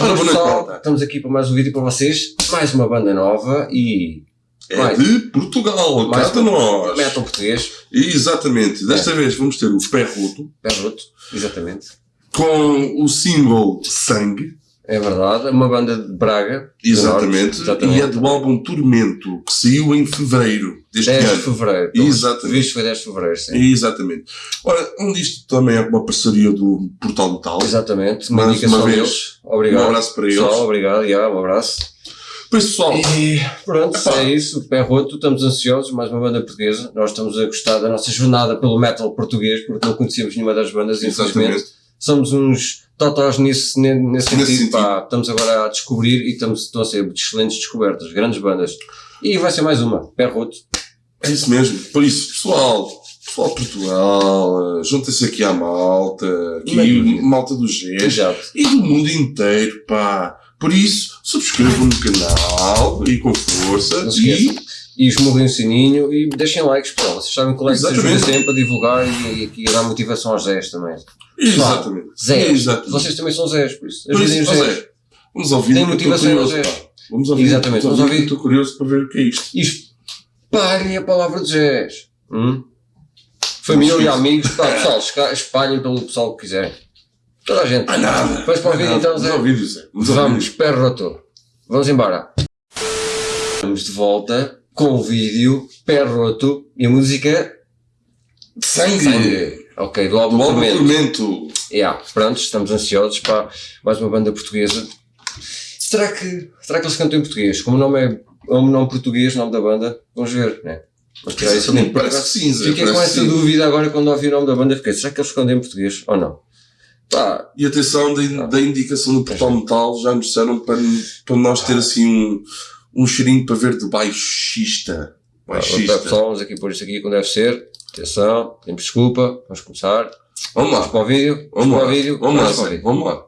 Ora, boa noite, pessoal, malta. estamos aqui para mais um vídeo para vocês. Mais uma banda nova e É mais de Portugal, Mais cata nós. metal português. Exatamente. Desta É. vez vamos ter o Pé Roto Pé roto, exatamente. com o single Sangue. É verdade, é uma banda de Braga. Exatamente. Exatamente. E é do álbum Tormento, que saiu em fevereiro deste 10 de ano. fevereiro. Exatamente. Isto foi 10 de fevereiro, sim. Exatamente. Ora, onde isto também é uma parceria do Portal Metal. Exatamente, uma Mais indicação uma vez, deles. Obrigado. Um abraço para eles. Pessoal, obrigado, já, um abraço. Por isso, pessoal, E pronto, Epá. é isso. Pé roto, estamos ansiosos. Mais uma banda portuguesa. Nós estamos a gostar da nossa jornada pelo metal português, porque não conhecíamos nenhuma das bandas, infelizmente. exatamente. somos uns totós nisso, ne- nesse Nesse sentido, pá, estamos agora a descobrir e estamos, estão a ser excelentes descobertas, grandes bandas. E vai ser mais uma, pé roto. É isso mesmo. Por isso, pessoal, pessoal de Portugal, juntem-se aqui à malta, aqui Maravilha. malta do GES Exato. e do mundo inteiro, pá. Por isso, subscrevam no canal e com força e. E esmurrem o sininho e deixem likes, pessoal. Vocês sabem que o like se ajuda sempre a divulgar e, e aqui a dar motivação aos Zés também. Exatamente. Zés. Exatamente. Vocês também são Zés, por isso. Ajudem os Zés. Zé, vamos ouvir. Tem motivação, curioso, Zé. pá. Vamos ouvir. Exatamente, Vamos vamos ouvir. Estou curioso para ver o que é isto. E espalhem a palavra de Zés. Hum? Família e amigos, pá, pessoal, espalhem pelo pessoal que quiserem. Toda a gente. Ah, nada. Vamos para o vídeo então, Vamos Zé. vídeo, Zé. Vamos Vamos, roto. Vamos embora. Estamos de volta com o vídeo, pé roto e a música Sangue. Sangue. Ok, do álbum Do Tormento. Tormento. Yeah, pronto, estamos ansiosos para mais uma banda portuguesa. Será que, será que eles cantam em português? Como o nome é é um nome português, o nome da banda, vamos ver, né? Vamos tirar isso limpo. Parece sim, Zé. Fiquei com parece essa que sim. dúvida agora quando ouvi o nome da banda. Fiquei, será que eles cantam em português ou não? Pá, E atenção da, da indicação do portal metal, já nos disseram para, para nós ter assim um, um cheirinho para ver de baixista. Baixista. pessoal, vamos aqui pôr isto aqui como deve ser. Atenção, pedimos desculpa, vamos começar. Vamos Vamos lá, para o vídeo, vamos para lá, o vídeo, vamos lá, Zé, vídeo. vamos lá.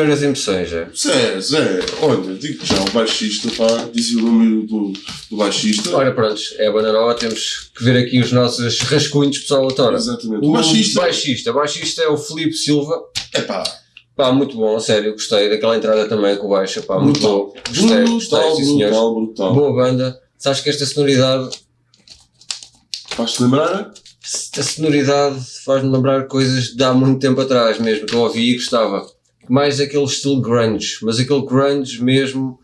Primeiras impressões, é? Zé, Zé, olha, digo já, o baixista, pá, dizia o nome do, do baixista. Ora, pronto, é a banda nova, temos que ver aqui os nossos rascunhos pessoal autora. Exatamente. O O baixista. baixista, baixista é o Filipe Silva. É pá, Pá, muito bom, a sério, gostei daquela entrada também com o baixo, pá, muito Brutal. bom. Gostei, gostei, brutal, sim senhores. brutal, brutal. Boa banda. Sabes que esta sonoridade, Faz-te lembrar? esta sonoridade faz-me lembrar coisas de há muito tempo atrás mesmo, que eu ouvi e gostava. Mais aquele estilo grunge, mas aquele grunge mesmo,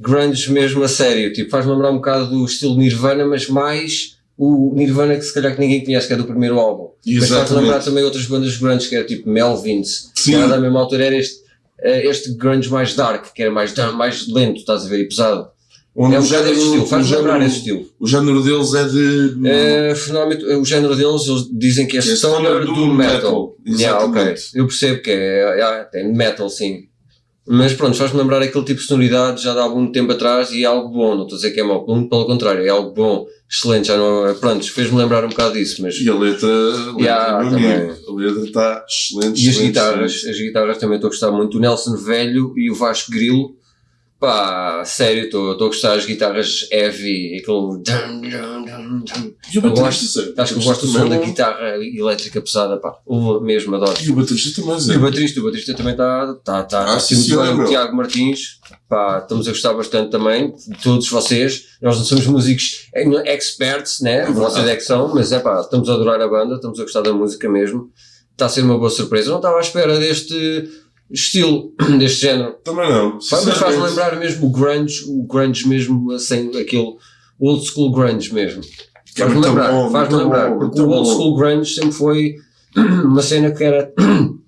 grunge mesmo a sério, tipo, faz-me lembrar um bocado do estilo Nirvana, mas mais o Nirvana que se calhar que ninguém conhece, que é do primeiro álbum. Mas faz-me Exatamente. lembrar também outras bandas grunge, que era tipo Melvins, Sim. que era da mesma altura, era este, eh, este grunge mais dark, que era mais, mais lento, estás a ver, e pesado. Onde É o género- esse estilo, o faz-me lembrar esse estilo. O género deles é de. É, finalmente, o género deles, eles dizem que é, é stoner do doom metal. metal. Yeah, ok. Exatamente. Eu percebo que é, é, tem metal, sim. Mas pronto, faz-me lembrar aquele tipo de sonoridade já de há algum tempo atrás e é algo bom, não estou a dizer que é mau, pelo contrário, é algo bom, excelente, já não é, pronto, fez-me lembrar um bocado disso, mas... E a letra, a letra, Yeah, também. a letra está excelente. E as excelente, guitarras, excelente. as guitarras também estou a gostar muito, o Nelson Velho e o Vasco Grilo, pá, sério, estou a gostar das guitarras heavy, aquele... dum, dum, dum, dum. E o Eu Zé? Acho que eu gosto do som da é guitarra elétrica pesada, pá. O mesmo, adoro. E o baterista também, E Zé. o baterista, o baterista também está tá, tá, Ah, sim, bem. O. Tiago Martins, pá, estamos a gostar bastante também, de todos vocês. Nós não somos músicos experts, né? verdade. Vocês é que são, mas é pá, estamos a adorar a banda, estamos a gostar da música mesmo. Está a ser uma boa surpresa. Não estava à espera deste estilo, deste género. Também não. Mas faz-me sinceramente. lembrar mesmo o grunge, o grunge mesmo, assim, aquele old school grunge mesmo. É Faz-me muito lembrar, bom, muito lembrar, bom, porque o old bom. school grunge sempre foi uma cena que era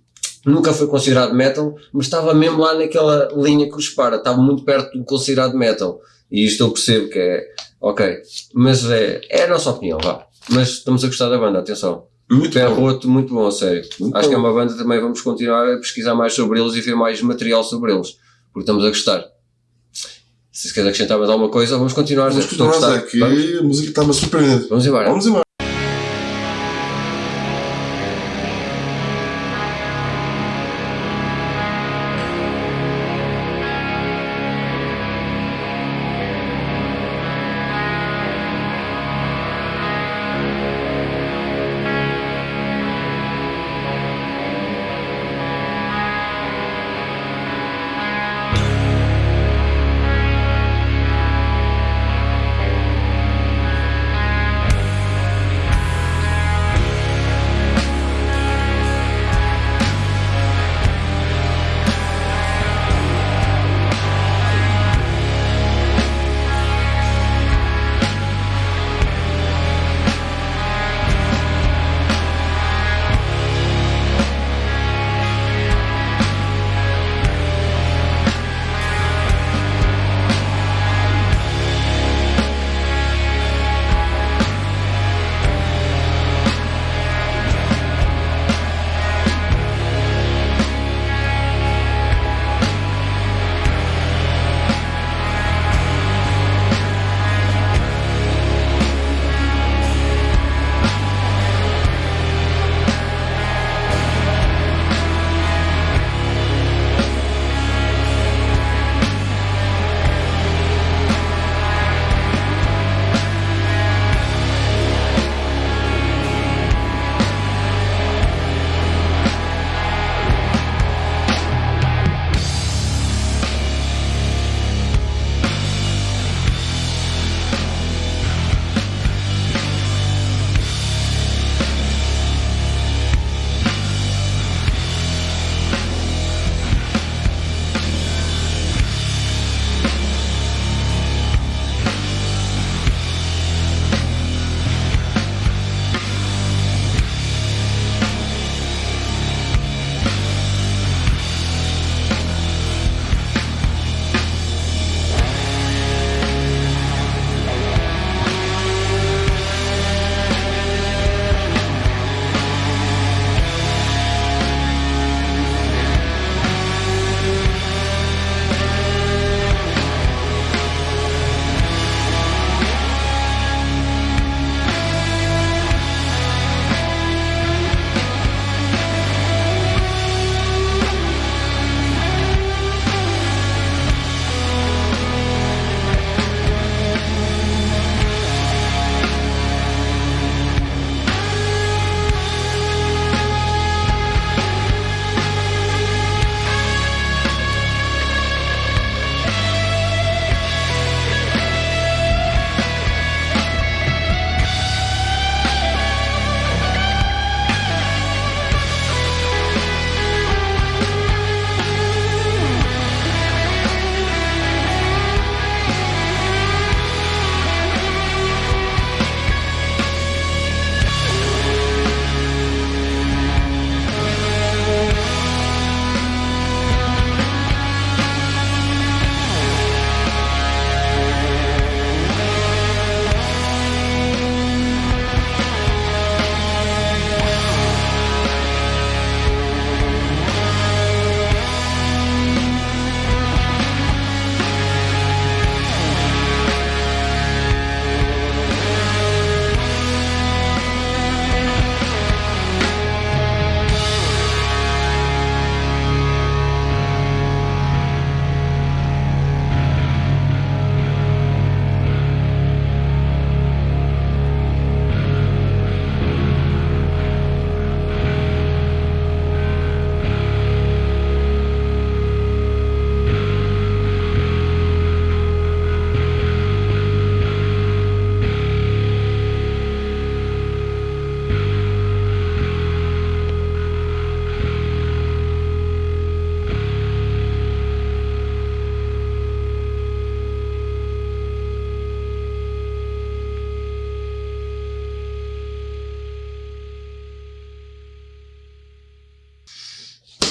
nunca foi considerado metal, mas estava mesmo lá naquela linha que os para, estava muito perto do considerado metal. E isto eu percebo que é ok, mas é, é a nossa opinião, vá. Mas estamos a gostar da banda, atenção. Muito Pé bom. roto, muito bom, a sério. Muito Acho que é bom. uma banda também vamos continuar a pesquisar mais sobre eles e ver mais material sobre eles, porque estamos a gostar. Se queres acrescentar mais alguma coisa, vamos continuar. Vamos a continuar, Zé, gostar. que Vamos? a música está-me a surpreender. Vamos embora. Vamos embora.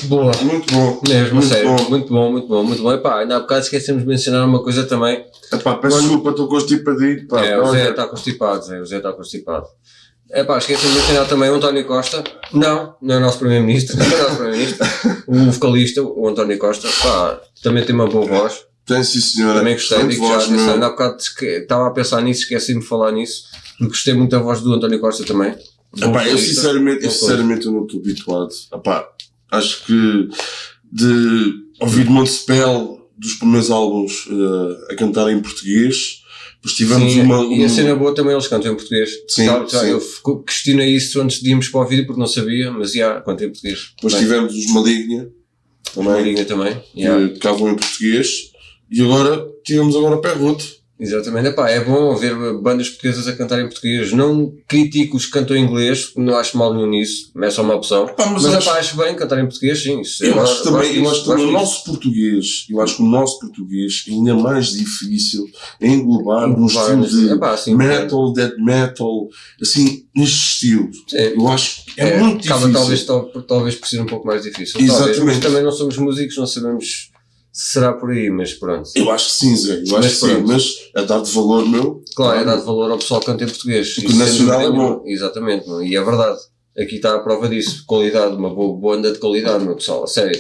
Boa. Muito bom. Mesmo, muito sério. bom. Muito bom, muito bom, muito bom. Epá, ainda há bocado esquecemos de mencionar uma coisa também. Epá, peço Quando- desculpa, estou constipadinho. Pá, é, o Zé está constipado, Zé, o Zé está constipado. É pá, esqueci de mencionar também o António Costa. Não, não é o nosso Primeiro-Ministro, não é o nosso Primeiro-Ministro. o vocalista, o António Costa, pá, também tem uma boa voz. Tem sim, senhora. Também gostei, digo já, voz, meu. ainda há bocado estava a pensar nisso, esqueci-me de falar nisso, porque gostei muito da voz do António Costa também. Epá, eu sinceramente, eu sinceramente eu não estou habituado. Epá, acho que de ouvir Montespel dos primeiros álbuns eh, a cantar em português, depois tivemos Sim, uma. e a cena boa também eles cantam em português. Sim, Já- já, sim. Eu questionei isso antes de irmos para o vídeo porque não sabia, mas já, cantam em português. depois Bem, tivemos os Maligna, também, Marinha também. já. que tocavam em português, e agora tivemos agora o Perroto. Exatamente, Epá, é bom ver bandas portuguesas a cantar em português. Não critico os que cantam em inglês, não acho mal nenhum nisso, é só uma opção. Mas mas acho- epá, acho bem cantar em português, sim. Isso, Eu acho que também, eu acho também o nosso português, eu acho que o nosso português é ainda mais difícil englobar disso. estilo de Epá, sim, metal, death metal, assim, neste estilo. Sim. Eu acho que é, muito acaba difícil. talvez, tal- talvez por ser um pouco mais difícil. Talvez, Exatamente. mas também não somos músicos, não sabemos será por aí, mas pronto. Eu acho que sim, Zé, eu acho Mas que sim, mas a dar de valor, meu. Claro, é dar valor ao pessoal que canta em português. Porque o nacional é bom. Exatamente, meu. e é verdade. Aqui está a prova disso. Qualidade, uma boa banda de qualidade, meu pessoal, a sério.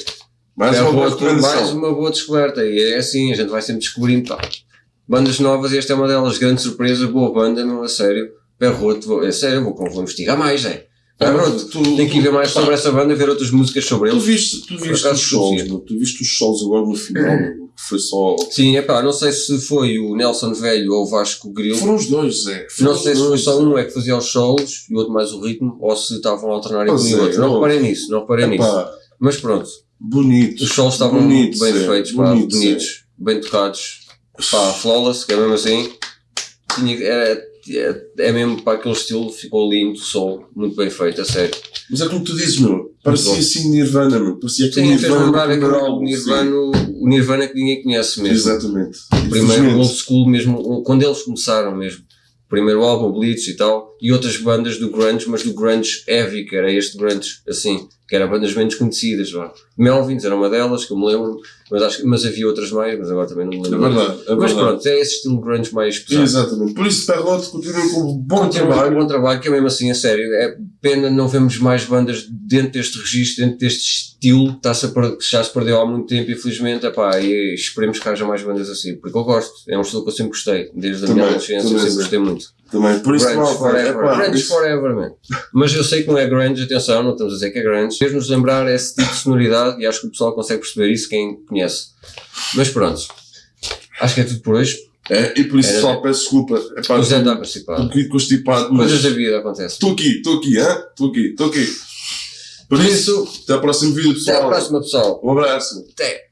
Mais é uma boa boa- mais uma boa descoberta. E é assim, a gente vai sempre descobrindo pá. bandas novas. E esta é uma delas, grande surpresa, boa banda, meu, a sério. Perroto, é sério, vou, vou investigar mais, é. Perroto, tu- tem que ir ver mais sobre essa banda, ver outras músicas sobre Tu eles. viste, tu viste os shows, tu viste os shows agora no final, meu, que foi só. Sim, é pá, não sei se foi o Nelson Velho ou o Vasco Grilo. Foram os dois, Zé. Foram Não sei se foi só um é que fazia os solos e o outro mais o ritmo, ou se estavam a alternar entre um e é, o outro. Não reparei nisso, não reparei nisso. Mas pronto, bonito. os solos estavam bonito, bem feitos, pá, bonito, Zé. bonitos, bem tocados. Pá, flawless, que é mesmo assim. Tinha, era, é, é mesmo para aquele estilo, ficou lindo, sol, muito bem feito, a sério. Mas é como tu dizes, meu. Parecia bom. assim Nirvana, meu. Parecia que o Sim, Nirvana. lembrar aquele primeiro álbum, Nirvana, o Nirvana que ninguém conhece sim. mesmo. Exatamente. O primeiro old school mesmo, quando eles começaram mesmo. O primeiro álbum, Bleach e tal, e outras bandas do grunge, mas do grunge heavy, que era este grunge assim, que eram bandas menos conhecidas, vá. Melvins era uma delas, que eu me lembro, mas, acho, mas havia outras mais, mas agora também não me É lembro. verdade, é mas pronto, é esse estilo grunge mais pesado. Exatamente. Por isso, Perrote, continuem com um bom Continuar, trabalho. bom trabalho, que é mesmo assim, a sério. É pena não vemos mais bandas dentro deste registro, dentro deste estilo, que a já se perdeu há muito tempo, infelizmente. Epá, e esperemos que haja mais bandas assim, porque eu gosto. É um estilo que eu sempre gostei, desde a Também, minha adolescência, eu sempre gostei muito. Também. Por isso, Grunge forever, epá, grunge isso- forever, man. Mas eu sei que não é grunge, atenção, não estamos a dizer que é grunge. Fez-nos lembrar esse tipo de sonoridade e acho que o pessoal consegue perceber isso, quem conhece. Mas pronto, acho que é tudo por hoje. É, e por isso, Era- só peço desculpa. Epá, O Zé está estou um bocadinho constipado, mas Coisas da vida acontecem. estou aqui, estou aqui, hã? Estou aqui, estou aqui. Por Por isso, isso, até ao próximo vídeo, até pessoal. à próxima, pessoal. Um abraço. Até.